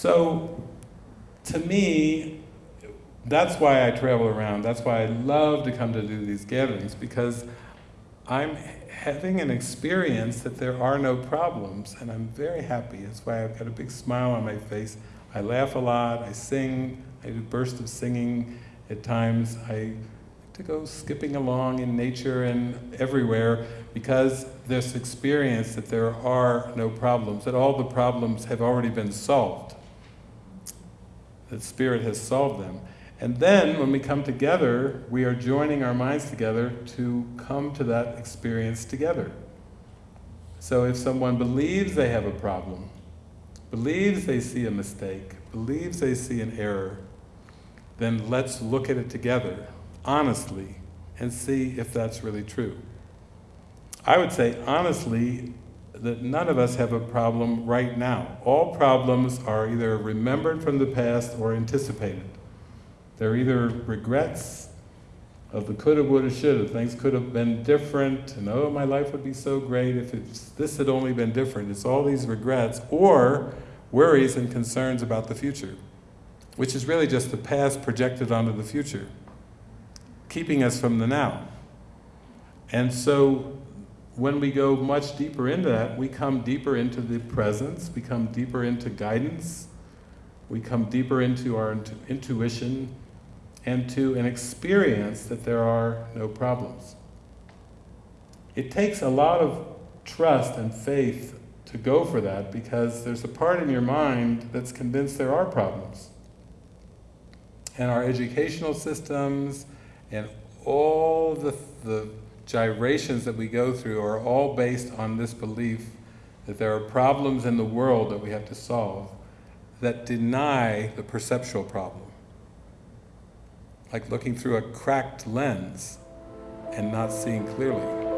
So, to me, that's why I travel around. That's why I love to come to do these gatherings because I'm having an experience that there are no problems, and I'm very happy. That's why I've got a big smile on my face. I laugh a lot, I sing, I do bursts of singing at times. I like to go skipping along in nature and everywhere because this experience that there are no problems, that all the problems have already been solved. That Spirit has solved them. And then when we come together, we are joining our minds together to come to that experience together. So if someone believes they have a problem, believes they see a mistake, believes they see an error, then let's look at it together, honestly, and see if that's really true. I would say honestly that none of us have a problem right now. All problems are either remembered from the past or anticipated. They're either regrets of the coulda, woulda, shoulda, things could have been different, and oh, my life would be so great if this had only been different. It's all these regrets, or worries and concerns about the future, which is really just the past projected onto the future, keeping us from the now. And so when we go much deeper into that, we come deeper into the presence, we come deeper into guidance, we come deeper into our intu intuition, and to an experience that there are no problems. It takes a lot of trust and faith to go for that because there's a part in your mind that's convinced there are problems. And our educational systems and all the, the gyrations that we go through are all based on this belief that there are problems in the world that we have to solve that deny the perceptual problem like looking through a cracked lens and not seeing clearly.